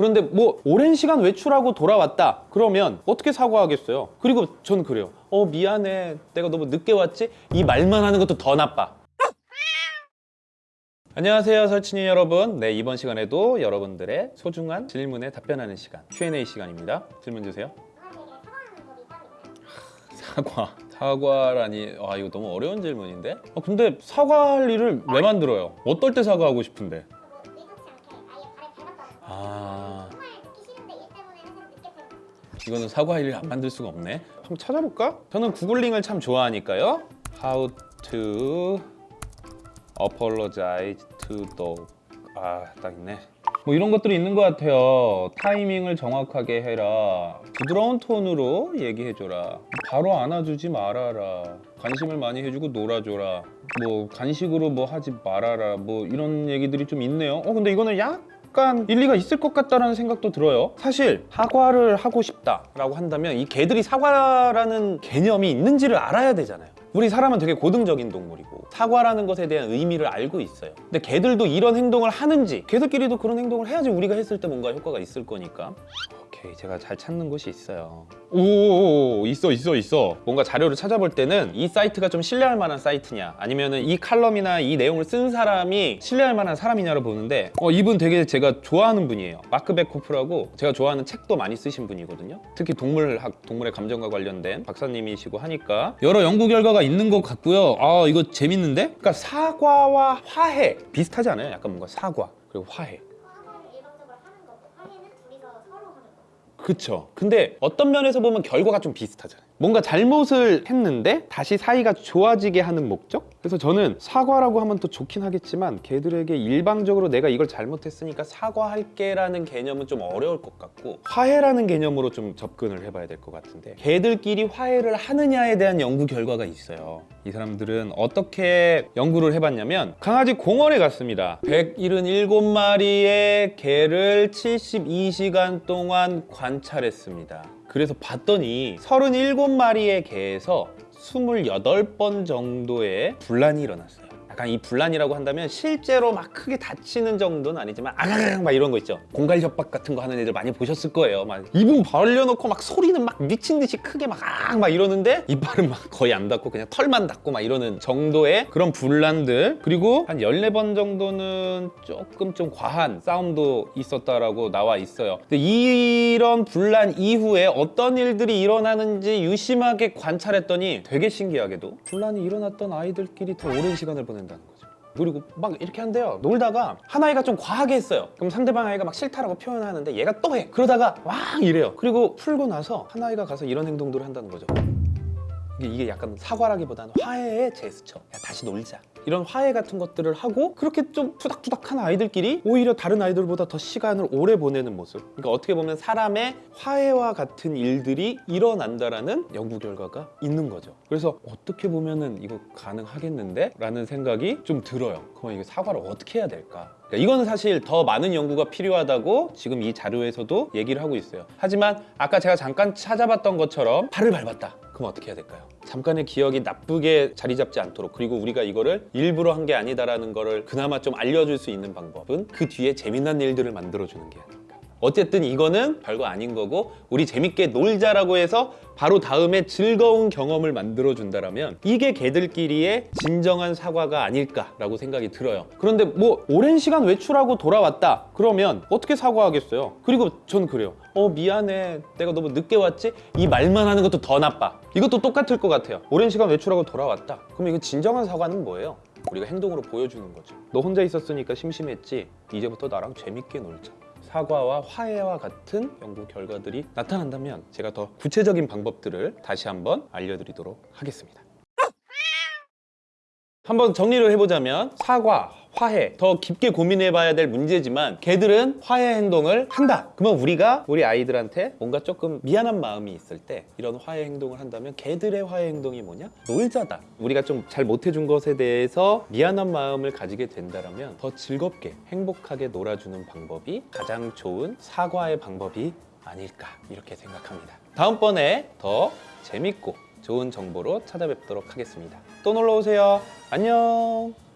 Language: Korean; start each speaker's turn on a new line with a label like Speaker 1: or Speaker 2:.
Speaker 1: 그런데 뭐 오랜 시간 외출하고 돌아왔다. 그러면 어떻게 사과하겠어요? 그리고 전 그래요. 어 미안해. 내가 너무 늦게 왔지? 이 말만 하는 것도 더 나빠. 안녕하세요 설친이 여러분. 네 이번 시간에도 여러분들의 소중한 질문에 답변하는 시간 Q&A 시간입니다. 질문 주세요. 사과. 사과라니. 아 이거 너무 어려운 질문인데? 아, 근데 사과할 일을 왜 만들어요? 어떨 때 사과하고 싶은데? 아 이거는 사과할 일을 안 만들 수가 없네. 한번 찾아볼까? 저는 구글링을 참 좋아하니까요. How to apologize to dog. 아딱 있네. 뭐 이런 것들이 있는 것 같아요. 타이밍을 정확하게 해라. 부드러운 톤으로 얘기해줘라. 바로 안아주지 말아라. 관심을 많이 해주고 놀아줘라. 뭐 간식으로 뭐 하지 말아라. 뭐 이런 얘기들이 좀 있네요. 어 근데 이거는 약 간 일리가 있을 것 같다라는 생각도 들어요. 사실 사과를 하고 싶다라고 한다면 이 개들이 사과라는 개념이 있는지를 알아야 되잖아요 우리 사람은 되게 고등적인 동물이고 사과라는 것에 대한 의미를 알고 있어요. 근데 개들도 이런 행동을 하는지 개들끼리도 그런 행동을 해야지 우리가 했을 때 뭔가 효과가 있을 거니까. 오케이 제가 잘 찾는 곳이 있어요. 오 있어 있어 있어. 뭔가 자료를 찾아볼 때는 이 사이트가 좀 신뢰할 만한 사이트냐 아니면 은 이 칼럼이나 이 내용을 쓴 사람이 신뢰할 만한 사람이냐를 보는데 어 이분 되게 제가 좋아하는 분이에요. 마크 베코프라고 제가 좋아하는 책도 많이 쓰신 분이거든요. 특히 동물학 동물의 감정과 관련된 박사님이시고 하니까 여러 연구 결과가 있는 것 같고요 아 이거 재밌는데 그러니까 사과와 화해 비슷하지 않아요 약간 뭔가 사과 그리고 화해. 그쵸. 근데 어떤 면에서 보면 결과가 좀 비슷하잖아요. 뭔가 잘못을 했는데 다시 사이가 좋아지게 하는 목적? 그래서 저는 사과라고 하면 또 좋긴 하겠지만 걔들에게 일방적으로 내가 이걸 잘못했으니까 사과할게 라는 개념은 좀 어려울 것 같고 화해라는 개념으로 좀 접근을 해봐야 될 것 같은데 걔들끼리 화해를 하느냐에 대한 연구 결과가 있어요. 이 사람들은 어떻게 연구를 해봤냐면 강아지 공원에 갔습니다. 177마리의 개를 72시간 동안 관찰했습니다. 그래서 봤더니 37마리의 개에서 28번 정도의 분란이 일어났어요. 약간 이 분란이라고 한다면 실제로 막 크게 다치는 정도는 아니지만 아가가가 막 이런 거 있죠. 공갈 협박 같은 거 하는 애들 많이 보셨을 거예요. 막 입은 벌려놓고 막 소리는 막 미친 듯이 크게 막아막 이러는데 이빨은 막 거의 안 닿고 그냥 털만 닿고 막 이러는 정도의 그런 분란들 그리고 한 14번 정도는 조금 좀 과한 싸움도 있었다라고 나와 있어요. 근데 이런 분란 이후에 어떤 일들이 일어나는지 유심하게 관찰했더니 되게 신기하게도 분란이 일어났던 아이들끼리 더 오랜 시간을 보낸다 는 거죠. 그리고 막 이렇게 한대요. 놀다가 한 아이가 좀 과하게 했어요. 그럼 상대방 아이가 막 싫다라고 표현하는데 얘가 또 해. 그러다가 왕 이래요. 그리고 풀고 나서 한 아이가 가서 이런 행동들을 한다는 거죠. 이게- 이게 약간 사과라기보다는 화해의 제스처. 야, 다시 놀자. 이런 화해 같은 것들을 하고 그렇게 좀 투닥투닥한 아이들끼리 오히려 다른 아이들보다 더 시간을 오래 보내는 모습. 그러니까 어떻게 보면 사람의 화해와 같은 일들이 일어난다라는 연구 결과가 있는 거죠. 그래서 어떻게 보면은 이거 가능하겠는데? 라는 생각이 좀 들어요. 그럼 이거 사과를 어떻게 해야 될까? 그러니까 이거는 사실 더 많은 연구가 필요하다고 지금 이 자료에서도 얘기를 하고 있어요. 하지만 아까 제가 잠깐 찾아봤던 것처럼 팔을 밟았다. 그럼 어떻게 해야 될까요? 잠깐의 기억이 나쁘게 자리 잡지 않도록 그리고 우리가 이거를 일부러 한 게 아니다라는 거를 그나마 좀 알려줄 수 있는 방법은 그 뒤에 재미난 일들을 만들어주는 게. 어쨌든 이거는 별거 아닌 거고 우리 재밌게 놀자라고 해서 바로 다음에 즐거운 경험을 만들어 준다라면 이게 개들끼리의 진정한 사과가 아닐까라고 생각이 들어요. 그런데 뭐 오랜 시간 외출하고 돌아왔다 그러면 어떻게 사과하겠어요? 그리고 전 그래요. 어 미안해 내가 너무 늦게 왔지? 이 말만 하는 것도 더 나빠. 이것도 똑같을 것 같아요. 오랜 시간 외출하고 돌아왔다. 그럼 이거 진정한 사과는 뭐예요? 우리가 행동으로 보여주는 거죠. 너 혼자 있었으니까 심심했지? 이제부터 나랑 재밌게 놀자. 사과와 화해와 같은 연구 결과들이 나타난다면 제가 더 구체적인 방법들을 다시 한번 알려드리도록 하겠습니다. 한번 정리를 해보자면 사과, 화해 더 깊게 고민해 봐야 될 문제지만 개들은 화해 행동을 한다. 그러면 우리가 우리 아이들한테 뭔가 조금 미안한 마음이 있을 때 이런 화해 행동을 한다면 개들의 화해 행동이 뭐냐? 놀자다. 우리가 좀 잘 못해준 것에 대해서 미안한 마음을 가지게 된다면 더 즐겁게 행복하게 놀아주는 방법이 가장 좋은 사과의 방법이 아닐까 이렇게 생각합니다. 다음번에 더 재밌고 좋은 정보로 찾아뵙도록 하겠습니다. 또 놀러 오세요. 안녕.